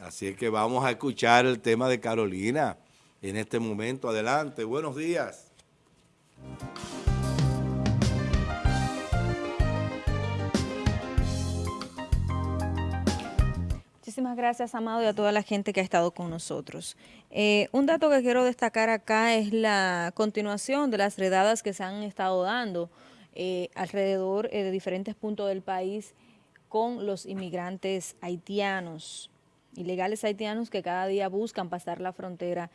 así es que vamos a escuchar el tema de Carolina en este momento. Adelante, buenos días. Muchísimas gracias, Amado, y a toda la gente que ha estado con nosotros. Eh, un dato que quiero destacar acá es la continuación de las redadas que se han estado dando eh, alrededor eh, de diferentes puntos del país con los inmigrantes haitianos, ilegales haitianos que cada día buscan pasar la frontera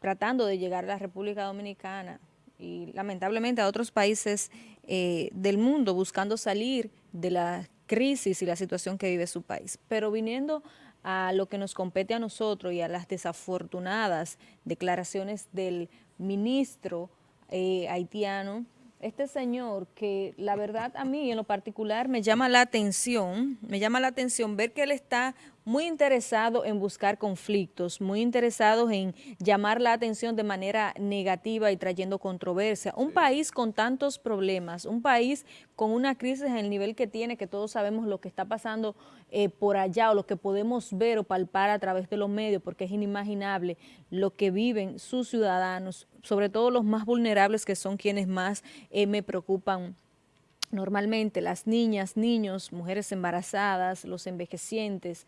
tratando de llegar a la República Dominicana y lamentablemente a otros países del mundo buscando salir de la crisis y la situación que vive su país. Pero viniendo a lo que nos compete a nosotros y a las desafortunadas declaraciones del ministro eh, haitiano, este señor que la verdad a mí en lo particular me llama la atención, me llama la atención ver que él está muy interesado en buscar conflictos, muy interesado en llamar la atención de manera negativa y trayendo controversia. Un país con tantos problemas, un país con una crisis en el nivel que tiene, que todos sabemos lo que está pasando eh, por allá o lo que podemos ver o palpar a través de los medios, porque es inimaginable lo que viven sus ciudadanos, sobre todo los más vulnerables que son quienes más eh, me preocupan normalmente, las niñas, niños, mujeres embarazadas, los envejecientes,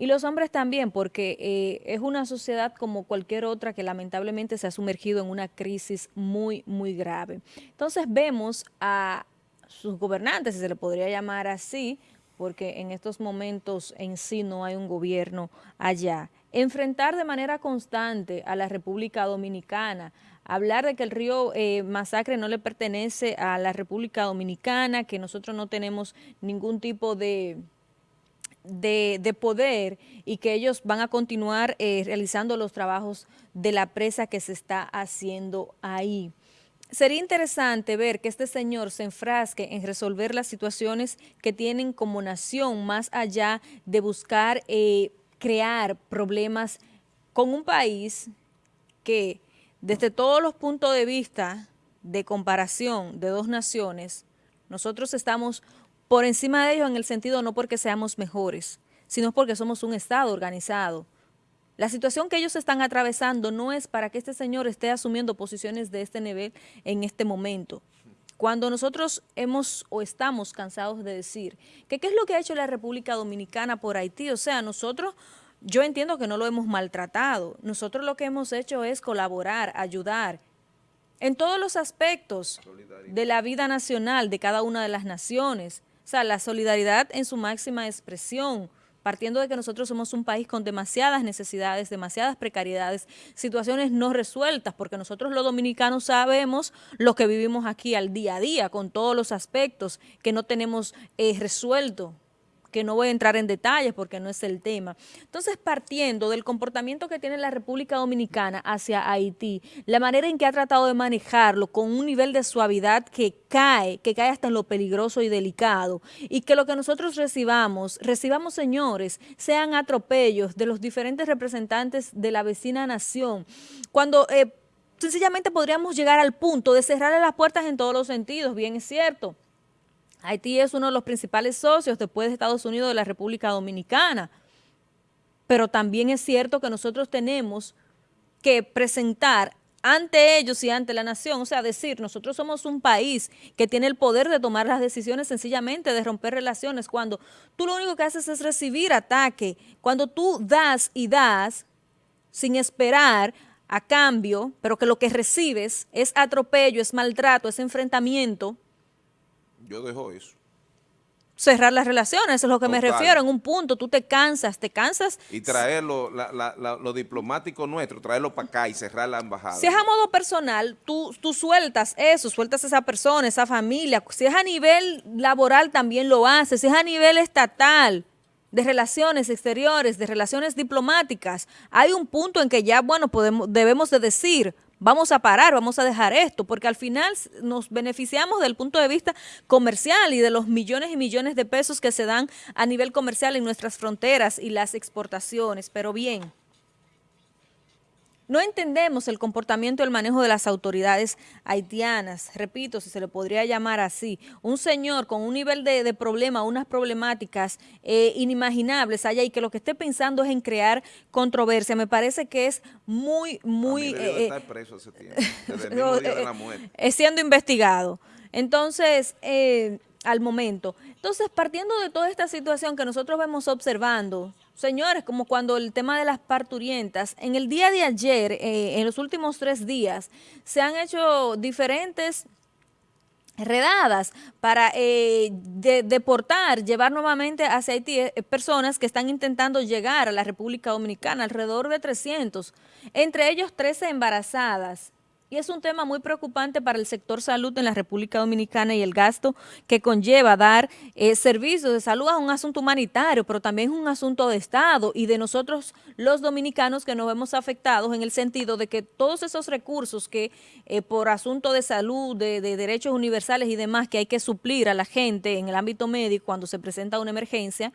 y los hombres también, porque eh, es una sociedad como cualquier otra que lamentablemente se ha sumergido en una crisis muy, muy grave. Entonces vemos a sus gobernantes, si se le podría llamar así, porque en estos momentos en sí no hay un gobierno allá, enfrentar de manera constante a la República Dominicana, hablar de que el río eh, Masacre no le pertenece a la República Dominicana, que nosotros no tenemos ningún tipo de de, poder y que ellos van a continuar eh, realizando los trabajos de la presa que se está haciendo ahí. Sería interesante ver que este señor se enfrasque en resolver las situaciones que tienen como nación, más allá de buscar eh, crear problemas con un país que desde todos los puntos de vista de comparación de dos naciones, nosotros estamos por encima de ellos en el sentido no porque seamos mejores, sino porque somos un Estado organizado. La situación que ellos están atravesando no es para que este señor esté asumiendo posiciones de este nivel en este momento. Cuando nosotros hemos o estamos cansados de decir que qué es lo que ha hecho la República Dominicana por Haití, o sea, nosotros, yo entiendo que no lo hemos maltratado, nosotros lo que hemos hecho es colaborar, ayudar, en todos los aspectos de la vida nacional de cada una de las naciones, o sea, la solidaridad en su máxima expresión, partiendo de que nosotros somos un país con demasiadas necesidades, demasiadas precariedades, situaciones no resueltas, porque nosotros los dominicanos sabemos lo que vivimos aquí al día a día, con todos los aspectos que no tenemos eh, resuelto que no voy a entrar en detalles porque no es el tema. Entonces, partiendo del comportamiento que tiene la República Dominicana hacia Haití, la manera en que ha tratado de manejarlo con un nivel de suavidad que cae, que cae hasta en lo peligroso y delicado, y que lo que nosotros recibamos, recibamos, señores, sean atropellos de los diferentes representantes de la vecina nación, cuando... Eh, sencillamente podríamos llegar al punto de cerrarle las puertas en todos los sentidos, bien es cierto, Haití es uno de los principales socios después de Estados Unidos de la República Dominicana. Pero también es cierto que nosotros tenemos que presentar ante ellos y ante la nación, o sea, decir, nosotros somos un país que tiene el poder de tomar las decisiones sencillamente de romper relaciones, cuando tú lo único que haces es recibir ataque, cuando tú das y das sin esperar a cambio, pero que lo que recibes es atropello, es maltrato, es enfrentamiento, yo dejo eso. Cerrar las relaciones, eso es lo que me refiero, en un punto, tú te cansas, te cansas. Y traerlo, lo diplomático nuestro, traerlo para acá y cerrar la embajada. Si es a modo personal, tú, tú sueltas eso, sueltas a esa persona, esa familia. Si es a nivel laboral, también lo haces. Si es a nivel estatal, de relaciones exteriores, de relaciones diplomáticas, hay un punto en que ya, bueno, podemos, debemos de decir, vamos a parar, vamos a dejar esto, porque al final nos beneficiamos del punto de vista comercial y de los millones y millones de pesos que se dan a nivel comercial en nuestras fronteras y las exportaciones, pero bien, no entendemos el comportamiento y el manejo de las autoridades haitianas, repito, si se le podría llamar así, un señor con un nivel de, de problema, unas problemáticas eh, inimaginables allá y que lo que esté pensando es en crear controversia, me parece que es muy, muy... Eh, estar preso ese tiempo, desde el mismo día de la muerte. Es siendo investigado. Entonces, eh, al momento. Entonces, partiendo de toda esta situación que nosotros vemos observando, señores, como cuando el tema de las parturientas, en el día de ayer, eh, en los últimos tres días, se han hecho diferentes redadas para eh, deportar, llevar nuevamente hacia Haití eh, personas que están intentando llegar a la República Dominicana, alrededor de 300, entre ellos 13 embarazadas. Y es un tema muy preocupante para el sector salud en la República Dominicana y el gasto que conlleva dar eh, servicios de salud a un asunto humanitario, pero también es un asunto de Estado y de nosotros los dominicanos que nos vemos afectados en el sentido de que todos esos recursos que eh, por asunto de salud, de, de derechos universales y demás que hay que suplir a la gente en el ámbito médico cuando se presenta una emergencia,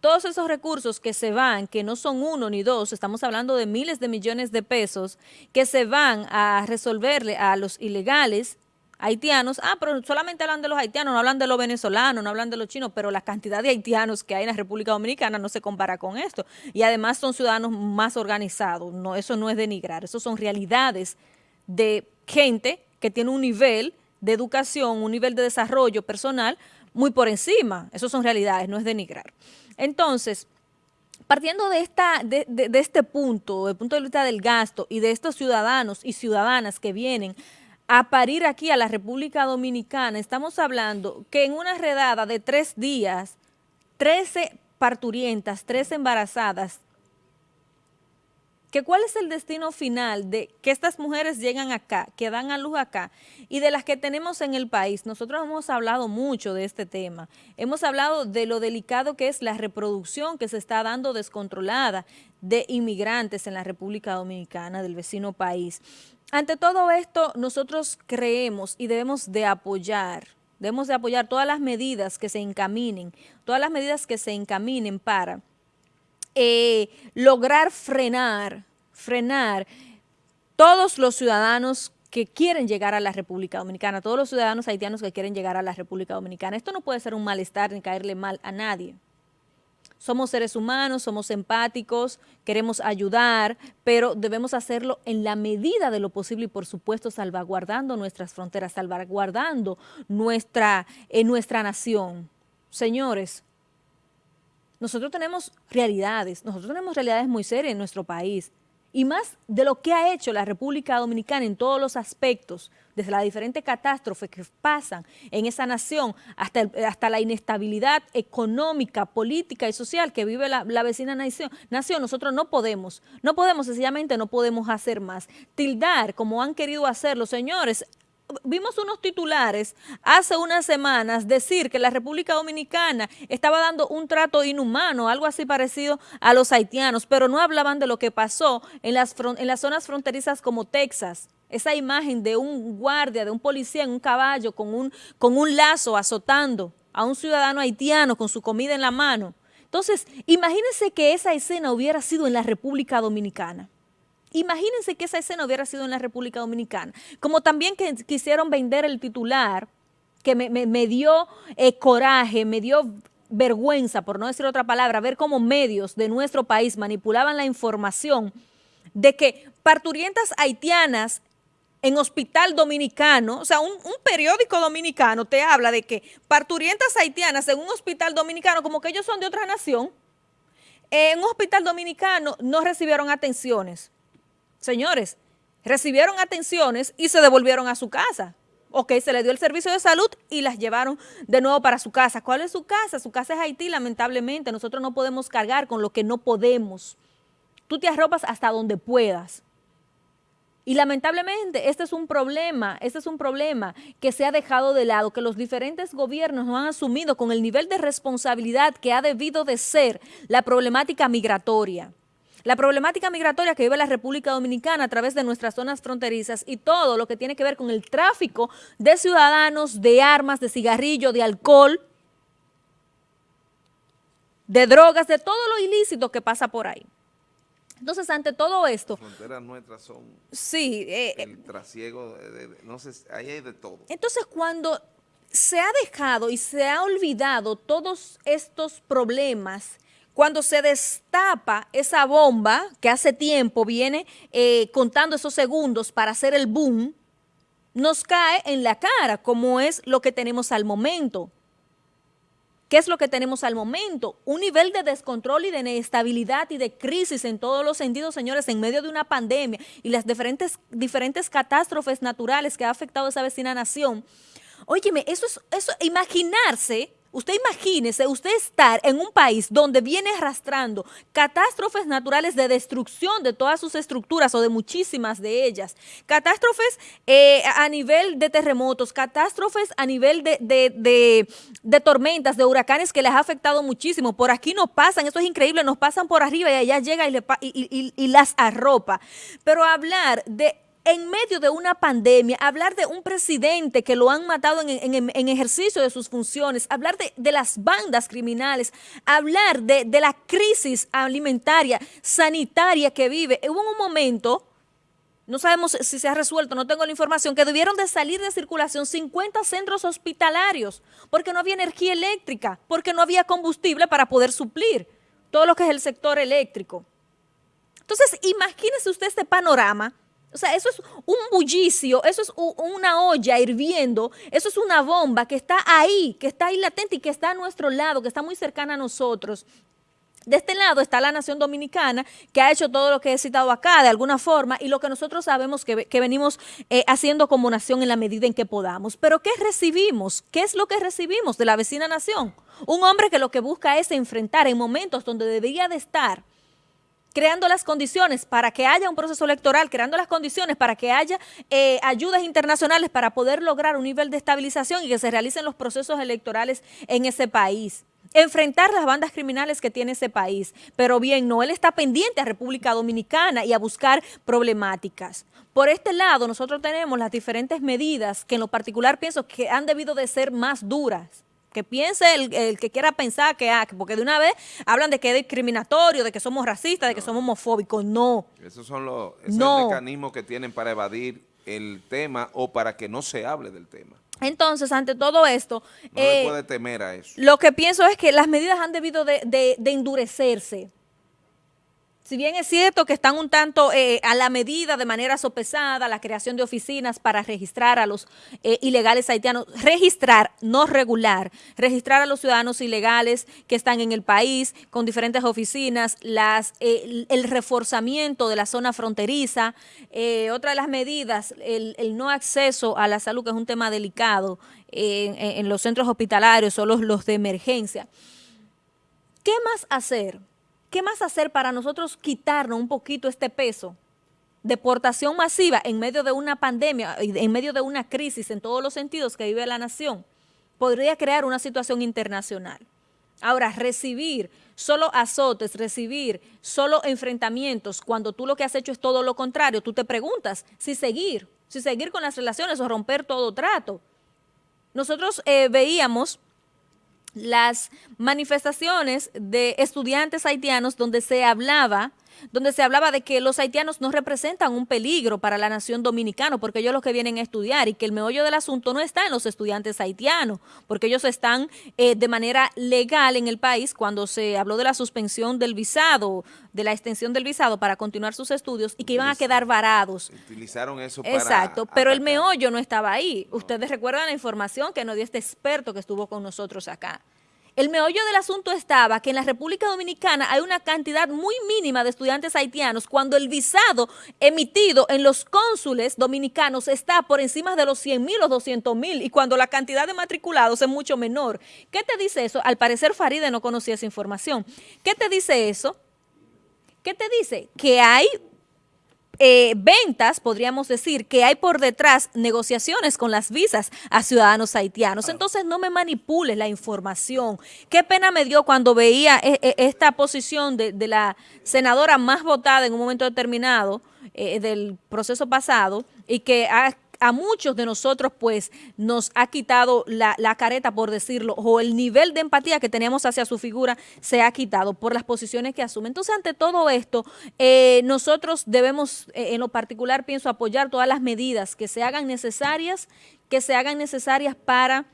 todos esos recursos que se van, que no son uno ni dos, estamos hablando de miles de millones de pesos, que se van a resolverle a los ilegales haitianos, ah, pero solamente hablan de los haitianos, no hablan de los venezolanos, no hablan de los chinos, pero la cantidad de haitianos que hay en la República Dominicana no se compara con esto. Y además son ciudadanos más organizados, no, eso no es denigrar, eso son realidades de gente que tiene un nivel de educación, un nivel de desarrollo personal muy por encima, eso son realidades, no es denigrar. Entonces, partiendo de, esta, de, este punto, del punto de vista del gasto y de estos ciudadanos y ciudadanas que vienen a parir aquí a la República Dominicana, estamos hablando que en una redada de tres días, 13 parturientas, 13 embarazadas, que cuál es el destino final de que estas mujeres llegan acá, que dan a luz acá, y de las que tenemos en el país. Nosotros hemos hablado mucho de este tema. Hemos hablado de lo delicado que es la reproducción que se está dando descontrolada de inmigrantes en la República Dominicana, del vecino país. Ante todo esto, nosotros creemos y debemos de apoyar, debemos de apoyar todas las medidas que se encaminen, todas las medidas que se encaminen para eh, lograr frenar, frenar todos los ciudadanos que quieren llegar a la República Dominicana, todos los ciudadanos haitianos que quieren llegar a la República Dominicana. Esto no puede ser un malestar ni caerle mal a nadie. Somos seres humanos, somos empáticos, queremos ayudar, pero debemos hacerlo en la medida de lo posible y por supuesto salvaguardando nuestras fronteras, salvaguardando nuestra, eh, nuestra nación. Señores, nosotros tenemos realidades, nosotros tenemos realidades muy serias en nuestro país y más de lo que ha hecho la República Dominicana en todos los aspectos, desde las diferentes catástrofes que pasan en esa nación hasta, hasta la inestabilidad económica, política y social que vive la, la, vecina nación, nación, nosotros no podemos, no podemos, sencillamente no podemos hacer más. Tildar, como han querido hacerlo, señores, vimos unos titulares hace unas semanas decir que la República Dominicana estaba dando un trato inhumano, algo así parecido a los haitianos, pero no hablaban de lo que pasó en las, en las zonas fronterizas como Texas. Esa imagen de un guardia, de un policía en un caballo con un, con un lazo azotando a un ciudadano haitiano con su comida en la mano. Entonces, imagínense que esa escena hubiera sido en la República Dominicana. Imagínense que esa escena hubiera sido en la República Dominicana. Como también que quisieron vender el titular, que me, dio eh, coraje, me dio vergüenza, por no decir otra palabra, ver cómo medios de nuestro país manipulaban la información de que parturientas haitianas en hospital dominicano, o sea, un, un, periódico dominicano te habla de que parturientas haitianas en un hospital dominicano, como que ellos son de otra nación, en un hospital dominicano no recibieron atenciones. Señores, recibieron atenciones y se devolvieron a su casa. Ok, se le dio el servicio de salud y las llevaron de nuevo para su casa. ¿Cuál es su casa? Su casa es Haití, lamentablemente. Nosotros no podemos cargar con lo que no podemos. Tú te arropas hasta donde puedas. Y lamentablemente este es un problema, este es un problema que se ha dejado de lado, que los diferentes gobiernos no han asumido con el nivel de responsabilidad que ha debido de ser la problemática migratoria. La problemática migratoria que vive la República Dominicana a través de nuestras zonas fronterizas y todo lo que tiene que ver con el tráfico de ciudadanos, de armas, de cigarrillo, de alcohol, de drogas, de todo lo ilícito que pasa por ahí. Entonces, ante todo esto... Las fronteras nuestras son sí, eh, el trasiego, de, de, de, no sé, ahí hay de todo. Entonces, cuando se ha dejado y se ha olvidado todos estos problemas, cuando se destapa esa bomba que hace tiempo viene eh, contando esos segundos para hacer el boom, nos cae en la cara, como es lo que tenemos al momento. ¿Qué es lo que tenemos al momento? Un nivel de descontrol y de inestabilidad y de crisis en todos los sentidos, señores, en medio de una pandemia y las diferentes, diferentes catástrofes naturales que ha afectado a esa vecina nación. Óyeme, eso es, eso, imaginarse Usted imagínese, usted estar en un país donde viene arrastrando catástrofes naturales de destrucción de todas sus estructuras o de muchísimas de ellas, catástrofes eh, a nivel de terremotos, catástrofes a nivel de, de, de, tormentas, de huracanes que les ha afectado muchísimo. Por aquí nos pasan, eso es increíble, nos pasan por arriba y allá llega y, le, y, y, y las arropa. Pero hablar de en medio de una pandemia, hablar de un presidente que lo han matado en, ejercicio de sus funciones, hablar de, de las bandas criminales, hablar de, de, la crisis alimentaria, sanitaria que vive. Hubo un momento, no sabemos si se ha resuelto, no tengo la información, que debieron de salir de circulación 50 centros hospitalarios porque no había energía eléctrica, porque no había combustible para poder suplir todo lo que es el sector eléctrico. Entonces, imagínese usted este panorama o sea, eso es un bullicio, eso es una olla hirviendo, eso es una bomba que está ahí, que está ahí latente y que está a nuestro lado, que está muy cercana a nosotros. De este lado está la nación dominicana, que ha hecho todo lo que he citado acá de alguna forma y lo que nosotros sabemos que, que venimos eh, haciendo como nación en la medida en que podamos. Pero ¿qué recibimos? ¿Qué es lo que recibimos de la vecina nación? Un hombre que lo que busca es enfrentar en momentos donde debería de estar creando las condiciones para que haya un proceso electoral, creando las condiciones para que haya eh, ayudas internacionales para poder lograr un nivel de estabilización y que se realicen los procesos electorales en ese país enfrentar las bandas criminales que tiene ese país. Pero bien, no, él está pendiente a República Dominicana y a buscar problemáticas. Por este lado, nosotros tenemos las diferentes medidas que en lo particular pienso que han debido de ser más duras que piense el, el, que quiera pensar que, ah, porque de una vez hablan de que es discriminatorio, de que somos racistas, de que somos homofóbicos. No. Esos son los no. mecanismos que tienen para evadir el tema o para que no se hable del tema. Entonces, ante todo esto... No eh, puede temer a eso. Lo que pienso es que las medidas han debido de, de, de endurecerse si bien es cierto que están un tanto eh, a la medida de manera sopesada la creación de oficinas para registrar a los eh, ilegales haitianos, registrar, no regular, registrar a los ciudadanos ilegales que están en el país con diferentes oficinas, eh, el reforzamiento de la zona fronteriza, otra de las medidas, el, no acceso a la salud, que es un tema delicado en, los centros hospitalarios o los de emergencia. ¿Qué más hacer? ¿Qué más hacer para nosotros quitarnos un poquito este peso? Deportación masiva en medio de una pandemia, en medio de una crisis en todos los sentidos que vive la nación, podría crear una situación internacional. Ahora, recibir solo azotes, recibir solo enfrentamientos, cuando tú lo que has hecho es todo lo contrario, tú te preguntas si seguir, si seguir con las relaciones o romper todo trato. Nosotros eh, veíamos las manifestaciones de estudiantes haitianos donde se hablaba donde se hablaba de que los haitianos no representan un peligro para la nación dominicana, porque ellos los que vienen a estudiar y que el meollo del asunto no está en los estudiantes haitianos, porque ellos están eh, de manera legal en el país cuando se habló de la suspensión del visado, de la extensión del visado para continuar sus estudios y que iban a quedar varados. Utilizaron eso para Exacto, pero atacar. el meollo no estaba ahí. No. Ustedes recuerdan la información que nos dio este experto que estuvo con nosotros acá. El meollo del asunto estaba que en la República Dominicana hay una cantidad muy mínima de estudiantes haitianos cuando el visado emitido en los cónsules dominicanos está por encima de los 100 mil o 200 mil y cuando la cantidad de matriculados es mucho menor. ¿Qué te dice eso? Al parecer Faride no conocía esa información. ¿Qué te dice eso? ¿Qué te dice? Que hay eh, ventas, podríamos decir, que hay por detrás negociaciones con las visas a ciudadanos haitianos. Entonces no me manipules la información. Qué pena me dio cuando veía e e esta posición de, de, la senadora más votada en un momento determinado eh, del proceso pasado y que ha a muchos de nosotros pues nos ha quitado la, careta, por decirlo, o el nivel de empatía que teníamos hacia su figura se ha quitado por las posiciones que asume. Entonces, ante todo esto, eh, nosotros debemos, eh, en lo particular, pienso, apoyar todas las medidas que se hagan necesarias, que se hagan necesarias para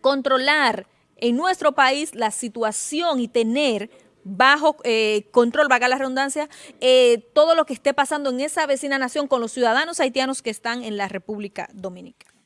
controlar en nuestro país la situación y tener bajo eh, control, vaga la redundancia, eh, todo lo que esté pasando en esa vecina nación con los ciudadanos haitianos que están en la República Dominicana.